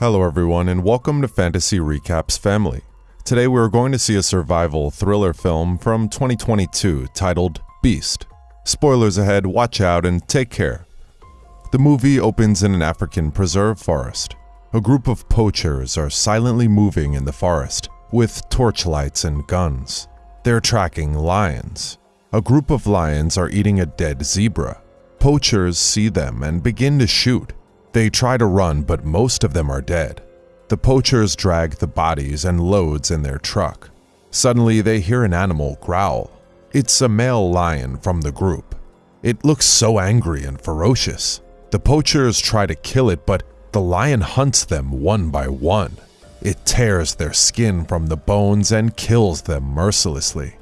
Hello, everyone, and welcome to Fantasy Recaps Family. Today, we're going to see a survival thriller film from 2022 titled Beast. Spoilers ahead, watch out, and take care. The movie opens in an African preserve forest. A group of poachers are silently moving in the forest with torchlights and guns. They're tracking lions. A group of lions are eating a dead zebra. Poachers see them and begin to shoot. They try to run, but most of them are dead. The poachers drag the bodies and loads in their truck. Suddenly, they hear an animal growl. It's a male lion from the group. It looks so angry and ferocious. The poachers try to kill it, but the lion hunts them one by one. It tears their skin from the bones and kills them mercilessly.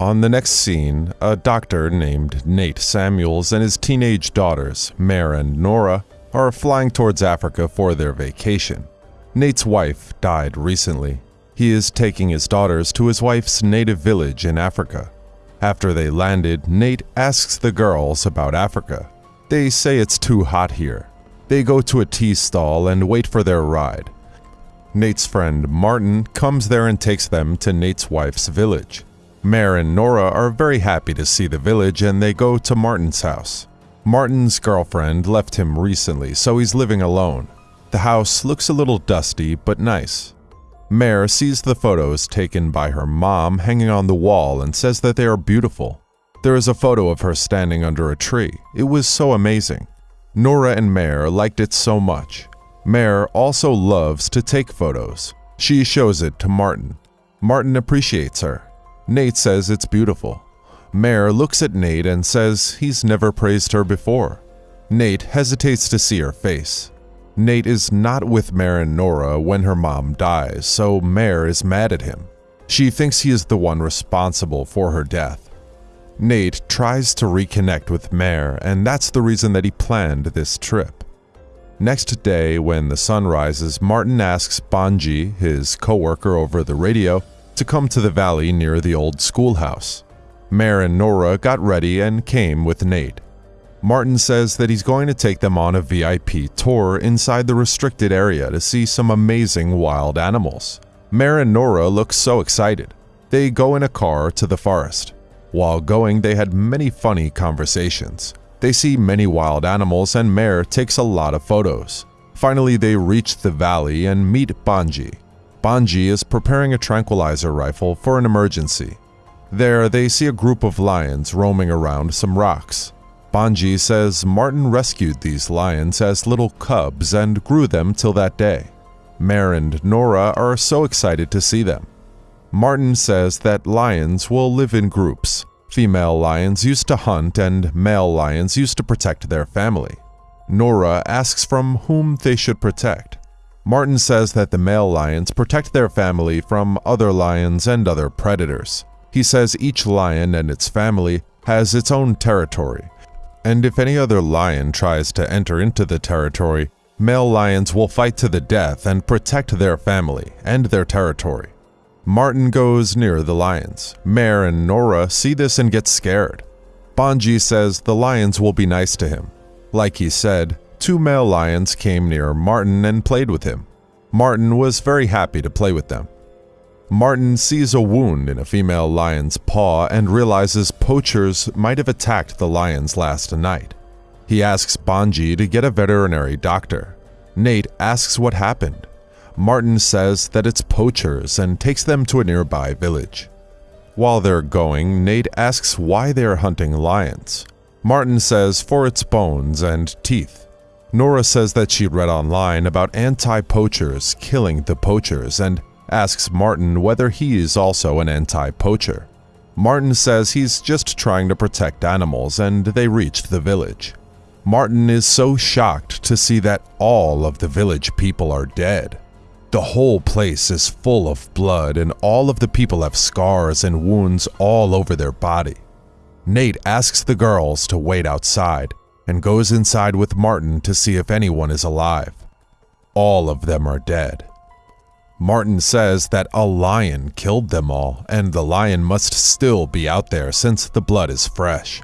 On the next scene, a doctor named Nate Samuels and his teenage daughters, Mare and Nora, are flying towards Africa for their vacation. Nate's wife died recently. He is taking his daughters to his wife's native village in Africa. After they landed, Nate asks the girls about Africa. They say it's too hot here. They go to a tea stall and wait for their ride. Nate's friend Martin comes there and takes them to Nate's wife's village. Mare and Nora are very happy to see the village and they go to Martin's house. Martin's girlfriend left him recently, so he's living alone. The house looks a little dusty but nice. Mare sees the photos taken by her mom hanging on the wall and says that they are beautiful. There is a photo of her standing under a tree. It was so amazing. Nora and Mare liked it so much. Mare also loves to take photos. She shows it to Martin. Martin appreciates her. Nate says it's beautiful. Mare looks at Nate and says he's never praised her before. Nate hesitates to see her face. Nate is not with Mare and Nora when her mom dies, so Mare is mad at him. She thinks he is the one responsible for her death. Nate tries to reconnect with Mare, and that's the reason that he planned this trip. Next day, when the sun rises, Martin asks Banji, his coworker over the radio, to come to the valley near the old schoolhouse. Mare and Nora got ready and came with Nate. Martin says that he's going to take them on a VIP tour inside the restricted area to see some amazing wild animals. Mare and Nora look so excited. They go in a car to the forest. While going, they had many funny conversations. They see many wild animals and Mare takes a lot of photos. Finally, they reach the valley and meet Banji, Banji is preparing a tranquilizer rifle for an emergency. There, they see a group of lions roaming around some rocks. Banji says Martin rescued these lions as little cubs and grew them till that day. Mare and Nora are so excited to see them. Martin says that lions will live in groups. Female lions used to hunt and male lions used to protect their family. Nora asks from whom they should protect. Martin says that the male lions protect their family from other lions and other predators. He says each lion and its family has its own territory, and if any other lion tries to enter into the territory, male lions will fight to the death and protect their family and their territory. Martin goes near the lions. Mare and Nora see this and get scared. Banji says the lions will be nice to him. Like he said, two male lions came near Martin and played with him. Martin was very happy to play with them. Martin sees a wound in a female lion's paw and realizes poachers might have attacked the lions last night. He asks Banji to get a veterinary doctor. Nate asks what happened. Martin says that it's poachers and takes them to a nearby village. While they're going, Nate asks why they are hunting lions. Martin says for its bones and teeth. Nora says that she read online about anti-poachers killing the poachers and asks Martin whether he is also an anti-poacher. Martin says he's just trying to protect animals and they reached the village. Martin is so shocked to see that all of the village people are dead. The whole place is full of blood and all of the people have scars and wounds all over their body. Nate asks the girls to wait outside and goes inside with Martin to see if anyone is alive. All of them are dead. Martin says that a lion killed them all, and the lion must still be out there since the blood is fresh.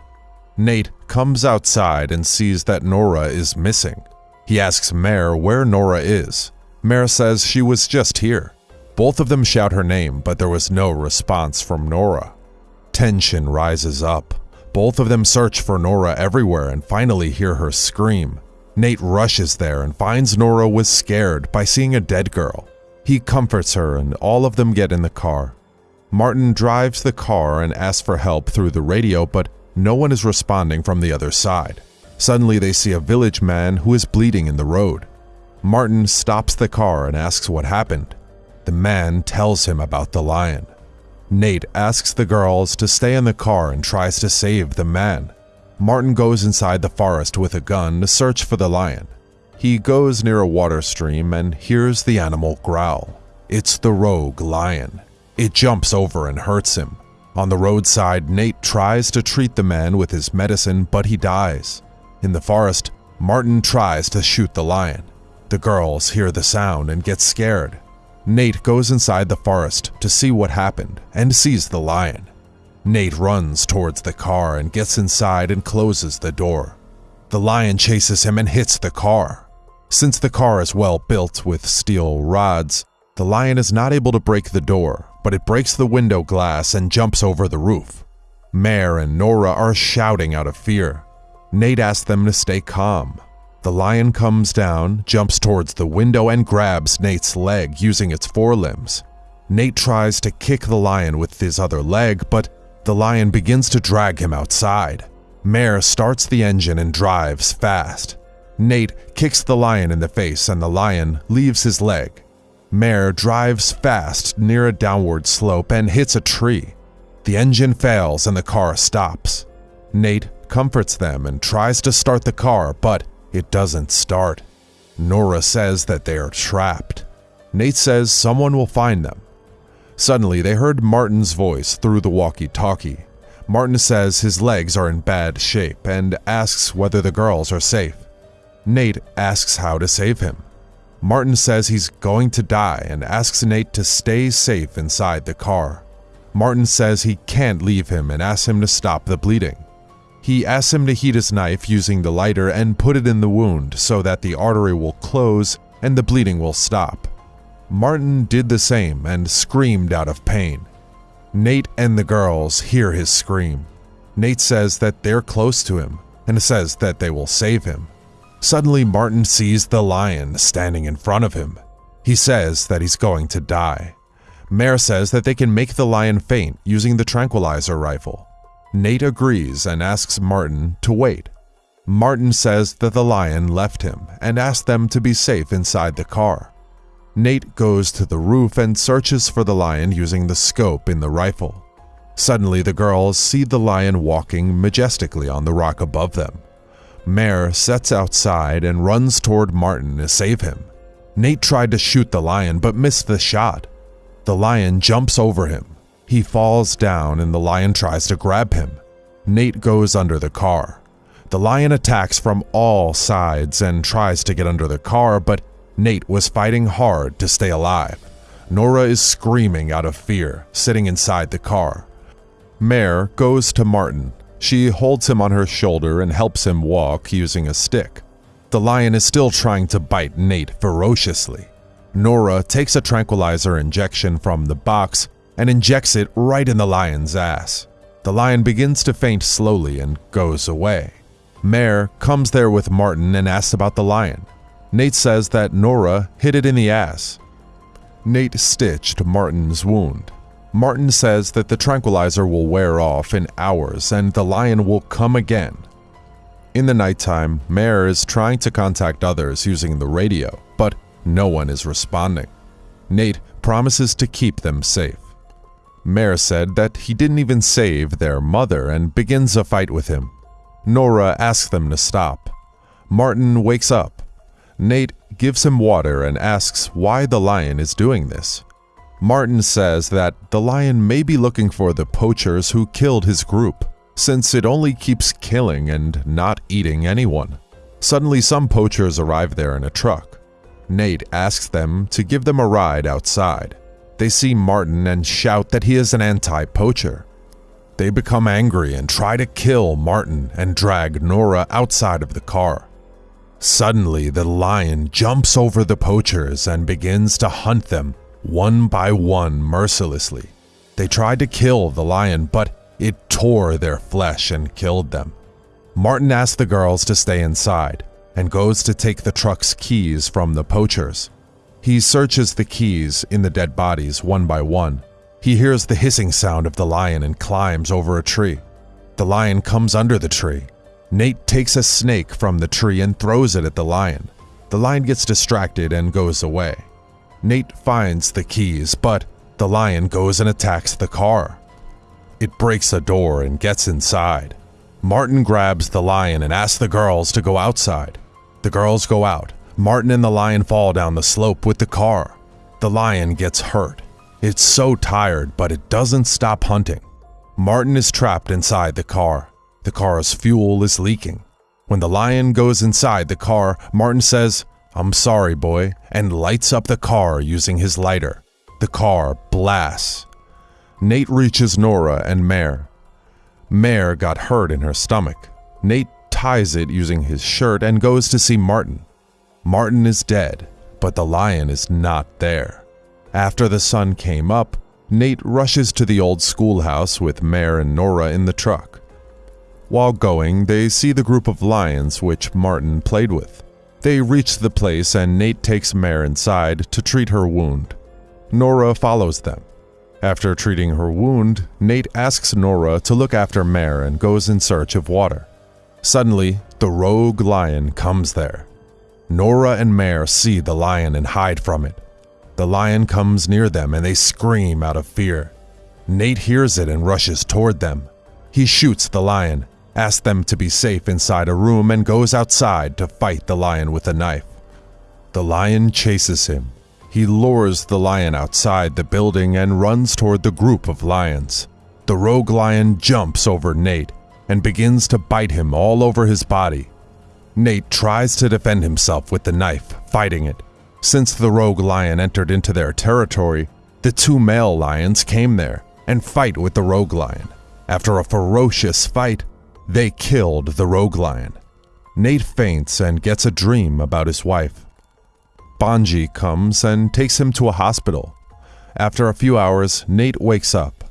Nate comes outside and sees that Nora is missing. He asks Mare where Nora is. Mare says she was just here. Both of them shout her name, but there was no response from Nora. Tension rises up. Both of them search for Nora everywhere and finally hear her scream. Nate rushes there and finds Nora was scared by seeing a dead girl. He comforts her and all of them get in the car. Martin drives the car and asks for help through the radio, but no one is responding from the other side. Suddenly, they see a village man who is bleeding in the road. Martin stops the car and asks what happened. The man tells him about the lion. Nate asks the girls to stay in the car and tries to save the man. Martin goes inside the forest with a gun to search for the lion. He goes near a water stream and hears the animal growl. It's the rogue lion. It jumps over and hurts him. On the roadside, Nate tries to treat the man with his medicine, but he dies. In the forest, Martin tries to shoot the lion. The girls hear the sound and get scared. Nate goes inside the forest to see what happened and sees the lion. Nate runs towards the car and gets inside and closes the door. The lion chases him and hits the car. Since the car is well built with steel rods, the lion is not able to break the door, but it breaks the window glass and jumps over the roof. Mare and Nora are shouting out of fear. Nate asks them to stay calm, the lion comes down, jumps towards the window, and grabs Nate's leg using its forelimbs. Nate tries to kick the lion with his other leg, but the lion begins to drag him outside. Mare starts the engine and drives fast. Nate kicks the lion in the face and the lion leaves his leg. Mare drives fast near a downward slope and hits a tree. The engine fails and the car stops. Nate comforts them and tries to start the car, but it doesn't start. Nora says that they are trapped. Nate says someone will find them. Suddenly, they heard Martin's voice through the walkie talkie. Martin says his legs are in bad shape and asks whether the girls are safe. Nate asks how to save him. Martin says he's going to die and asks Nate to stay safe inside the car. Martin says he can't leave him and asks him to stop the bleeding. He asks him to heat his knife using the lighter and put it in the wound so that the artery will close and the bleeding will stop. Martin did the same and screamed out of pain. Nate and the girls hear his scream. Nate says that they're close to him and says that they will save him. Suddenly, Martin sees the lion standing in front of him. He says that he's going to die. Mare says that they can make the lion faint using the tranquilizer rifle. Nate agrees and asks Martin to wait. Martin says that the lion left him and asks them to be safe inside the car. Nate goes to the roof and searches for the lion using the scope in the rifle. Suddenly, the girls see the lion walking majestically on the rock above them. Mare sets outside and runs toward Martin to save him. Nate tried to shoot the lion but missed the shot. The lion jumps over him he falls down and the lion tries to grab him. Nate goes under the car. The lion attacks from all sides and tries to get under the car, but Nate was fighting hard to stay alive. Nora is screaming out of fear, sitting inside the car. Mare goes to Martin. She holds him on her shoulder and helps him walk using a stick. The lion is still trying to bite Nate ferociously. Nora takes a tranquilizer injection from the box and injects it right in the lion's ass. The lion begins to faint slowly and goes away. Mare comes there with Martin and asks about the lion. Nate says that Nora hit it in the ass. Nate stitched Martin's wound. Martin says that the tranquilizer will wear off in hours and the lion will come again. In the nighttime, Mare is trying to contact others using the radio, but no one is responding. Nate promises to keep them safe. Mare said that he didn't even save their mother and begins a fight with him. Nora asks them to stop. Martin wakes up. Nate gives him water and asks why the lion is doing this. Martin says that the lion may be looking for the poachers who killed his group, since it only keeps killing and not eating anyone. Suddenly, some poachers arrive there in a truck. Nate asks them to give them a ride outside. They see Martin and shout that he is an anti poacher. They become angry and try to kill Martin and drag Nora outside of the car. Suddenly, the lion jumps over the poachers and begins to hunt them one by one mercilessly. They tried to kill the lion, but it tore their flesh and killed them. Martin asks the girls to stay inside and goes to take the truck's keys from the poachers. He searches the keys in the dead bodies one by one. He hears the hissing sound of the lion and climbs over a tree. The lion comes under the tree. Nate takes a snake from the tree and throws it at the lion. The lion gets distracted and goes away. Nate finds the keys, but the lion goes and attacks the car. It breaks a door and gets inside. Martin grabs the lion and asks the girls to go outside. The girls go out. Martin and the lion fall down the slope with the car. The lion gets hurt. It's so tired, but it doesn't stop hunting. Martin is trapped inside the car. The car's fuel is leaking. When the lion goes inside the car, Martin says, I'm sorry, boy, and lights up the car using his lighter. The car blasts. Nate reaches Nora and Mare. Mare got hurt in her stomach. Nate ties it using his shirt and goes to see Martin. Martin is dead, but the lion is not there. After the sun came up, Nate rushes to the old schoolhouse with Mare and Nora in the truck. While going, they see the group of lions which Martin played with. They reach the place and Nate takes Mare inside to treat her wound. Nora follows them. After treating her wound, Nate asks Nora to look after Mare and goes in search of water. Suddenly, the rogue lion comes there. Nora and Mare see the lion and hide from it. The lion comes near them and they scream out of fear. Nate hears it and rushes toward them. He shoots the lion, asks them to be safe inside a room, and goes outside to fight the lion with a knife. The lion chases him. He lures the lion outside the building and runs toward the group of lions. The rogue lion jumps over Nate and begins to bite him all over his body. Nate tries to defend himself with the knife, fighting it. Since the rogue lion entered into their territory, the two male lions came there and fight with the rogue lion. After a ferocious fight, they killed the rogue lion. Nate faints and gets a dream about his wife. Banji comes and takes him to a hospital. After a few hours, Nate wakes up.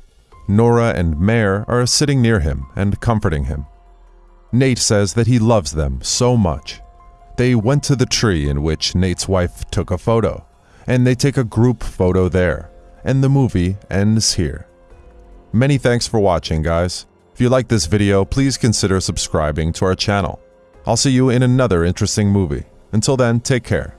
Nora and Mare are sitting near him and comforting him. Nate says that he loves them so much they went to the tree in which Nate's wife took a photo, and they take a group photo there, and the movie ends here. Many thanks for watching, guys. If you like this video, please consider subscribing to our channel. I'll see you in another interesting movie. Until then, take care.